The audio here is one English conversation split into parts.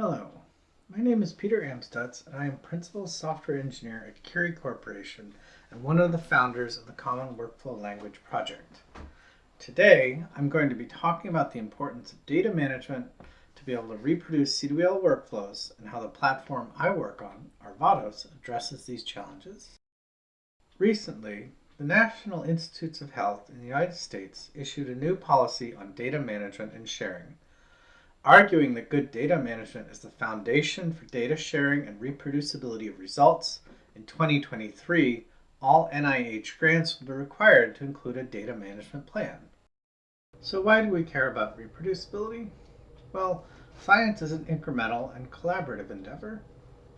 Hello, my name is Peter Amstutz and I am Principal Software Engineer at Curii Corporation and one of the founders of the Common Workflow Language Project. Today, I'm going to be talking about the importance of data management to be able to reproduce CWL workflows and how the platform I work on, Arvados, addresses these challenges. Recently, the National Institutes of Health in the United States issued a new policy on data management and sharing, arguing that good data management is the foundation for data sharing and reproducibility of results. In 2023, all NIH grants will be required to include a data management plan. So why do we care about reproducibility? Well, science is an incremental and collaborative endeavor.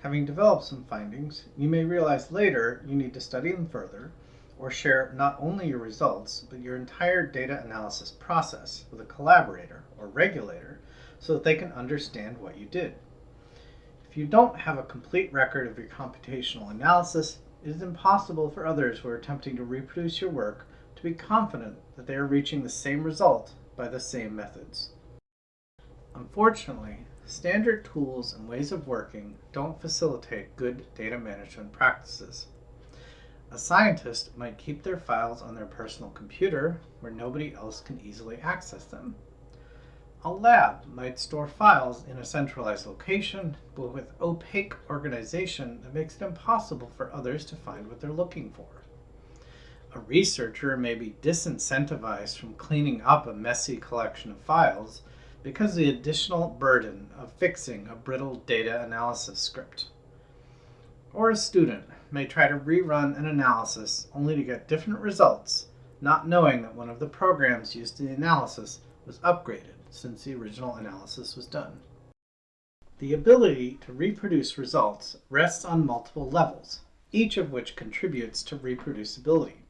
Having developed some findings, you may realize later you need to study them further or share not only your results, but your entire data analysis process with a collaborator or regulator so that they can understand what you did. If you don't have a complete record of your computational analysis, it is impossible for others who are attempting to reproduce your work to be confident that they are reaching the same result by the same methods. Unfortunately, standard tools and ways of working don't facilitate good data management practices. A scientist might keep their files on their personal computer where nobody else can easily access them. A lab might store files in a centralized location, but with opaque organization that makes it impossible for others to find what they're looking for. A researcher may be disincentivized from cleaning up a messy collection of files because of the additional burden of fixing a brittle data analysis script. Or a student may try to rerun an analysis only to get different results, not knowing that one of the programs used in the analysis was upgraded since the original analysis was done. The ability to reproduce results rests on multiple levels, each of which contributes to reproducibility.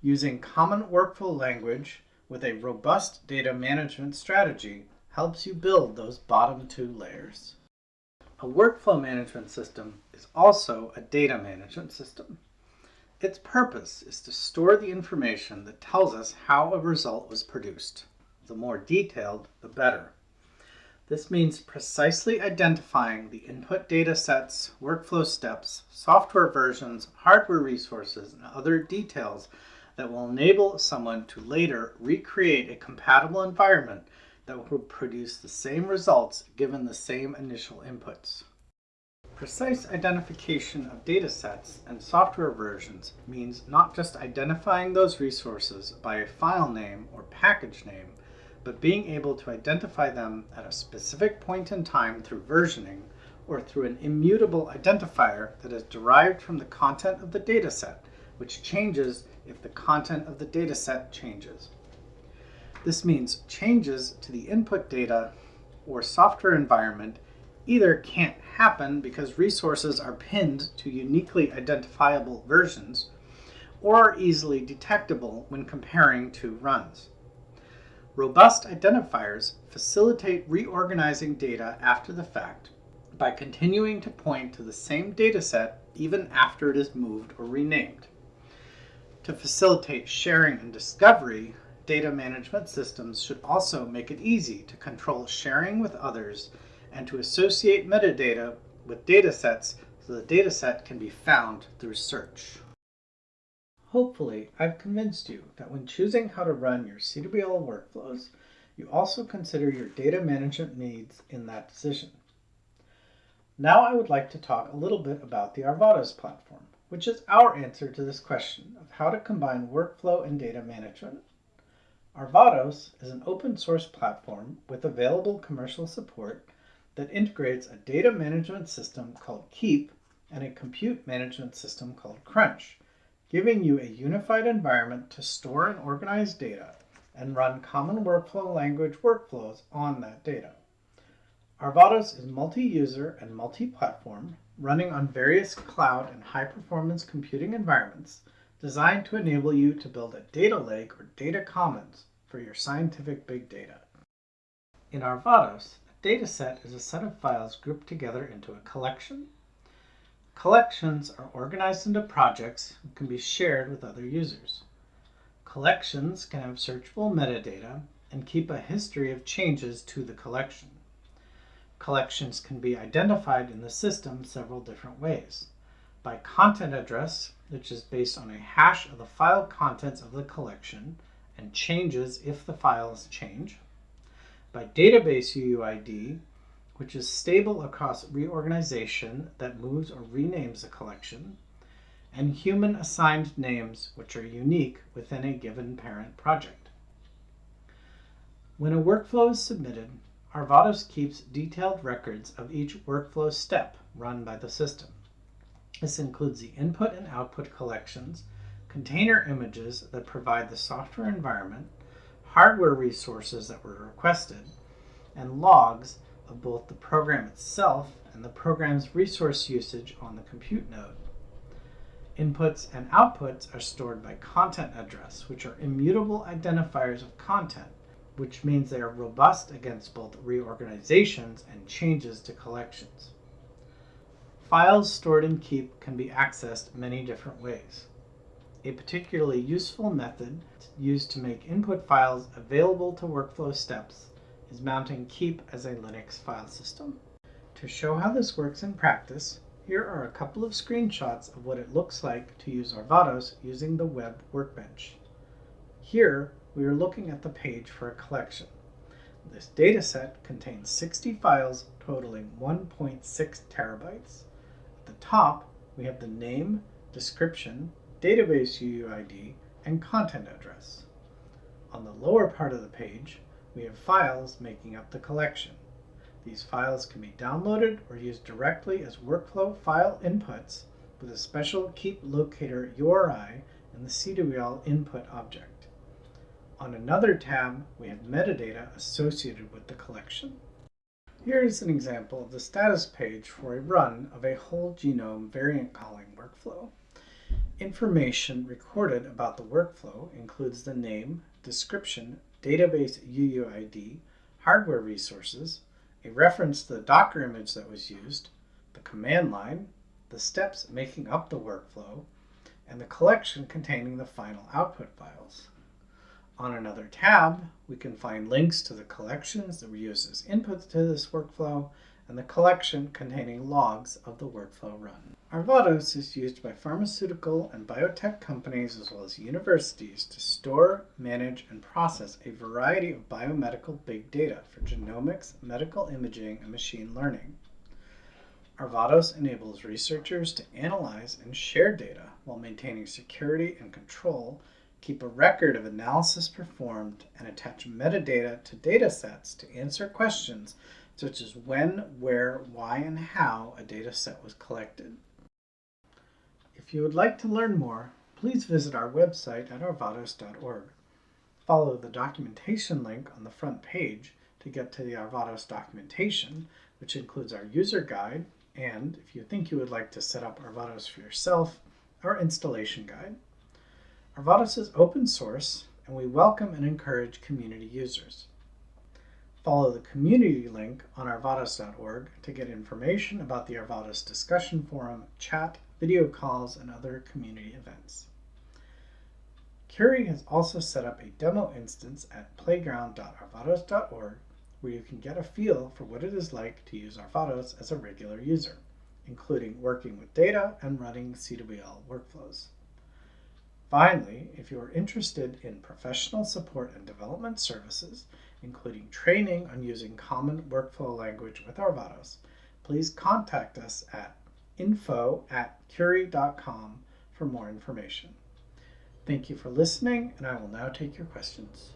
Using common workflow language with a robust data management strategy helps you build those bottom two layers. A workflow management system is also a data management system. Its purpose is to store the information that tells us how a result was produced. The more detailed, the better. This means precisely identifying the input data sets, workflow steps, software versions, hardware resources, and other details that will enable someone to later recreate a compatible environment that will produce the same results given the same initial inputs. Precise identification of data sets and software versions means not just identifying those resources by a file name or package name, but being able to identify them at a specific point in time through versioning or through an immutable identifier that is derived from the content of the dataset, which changes if the content of the dataset changes. This means changes to the input data or software environment either can't happen because resources are pinned to uniquely identifiable versions or are easily detectable when comparing two runs. Robust identifiers facilitate reorganizing data after the fact by continuing to point to the same dataset even after it is moved or renamed. To facilitate sharing and discovery, data management systems should also make it easy to control sharing with others and to associate metadata with datasets so the dataset can be found through search. Hopefully, I've convinced you that when choosing how to run your CWL workflows, you also consider your data management needs in that decision. Now I would like to talk a little bit about the Arvados platform which is our answer to this question of how to combine workflow and data management. Arvados is an open source platform with available commercial support that integrates a data management system called Keep and a compute management system called Crunch, giving you a unified environment to store and organize data and run common workflow language workflows on that data. Arvados is multi-user and multi-platform, running on various cloud and high-performance computing environments designed to enable you to build a data lake or data commons for your scientific big data. In Arvados, a dataset is a set of files grouped together into a collection. Collections are organized into projects and can be shared with other users. Collections can have searchable metadata and keep a history of changes to the collection. Collections can be identified in the system several different ways. By content address, which is based on a hash of the file contents of the collection and changes if the files change. By database UUID, which is stable across reorganization that moves or renames a collection, and human assigned names, which are unique within a given parent project. When a workflow is submitted, Arvados keeps detailed records of each workflow step run by the system. This includes the input and output collections, container images that provide the software environment, hardware resources that were requested, and logs of both the program itself and the program's resource usage on the compute node. Inputs and outputs are stored by content address, which are immutable identifiers of content, which means they are robust against both reorganizations and changes to collections. Files stored in Keep can be accessed many different ways. A particularly useful method used to make input files available to workflow steps is mounting Keep as a Linux file system. To show how this works in practice, here are a couple of screenshots of what it looks like to use Arvados using the web workbench. Here, we are looking at the page for a collection. This dataset contains 60 files totaling 1.6 terabytes. At the top, we have the name, description, database UUID, and content address. On the lower part of the page, we have files making up the collection. These files can be downloaded or used directly as workflow file inputs with a special Keep Locator URI in the CWL input object. On another tab, we have metadata associated with the collection. Here is an example of the status page for a run of a whole genome variant calling workflow. Information recorded about the workflow includes the name, description, database UUID, hardware resources, a reference to the Docker image that was used, the command line, the steps making up the workflow, and the collection containing the final output files. On another tab, we can find links to the collections that were used as inputs to this workflow and the collection containing logs of the workflow run. Arvados is used by pharmaceutical and biotech companies as well as universities to store, manage, and process a variety of biomedical big data for genomics, medical imaging, and machine learning. Arvados enables researchers to analyze and share data while maintaining security and control, keep a record of analysis performed, and attach metadata to datasets to answer questions such as when, where, why, and how a data set was collected. If you would like to learn more, please visit our website at arvados.org. Follow the documentation link on the front page to get to the Arvados documentation, which includes our user guide, and if you think you would like to set up Arvados for yourself, our installation guide. Arvados is open source, and we welcome and encourage community users. Follow the community link on arvados.org to get information about the Arvados discussion forum, chat, video calls, and other community events. Curii has also set up a demo instance at playground.arvados.org where you can get a feel for what it is like to use Arvados as a regular user, including working with data and running CWL workflows. Finally, if you are interested in professional support and development services, including training on using common workflow language with Arvados, please contact us at info at curii.com for more information. Thank you for listening, and I will now take your questions.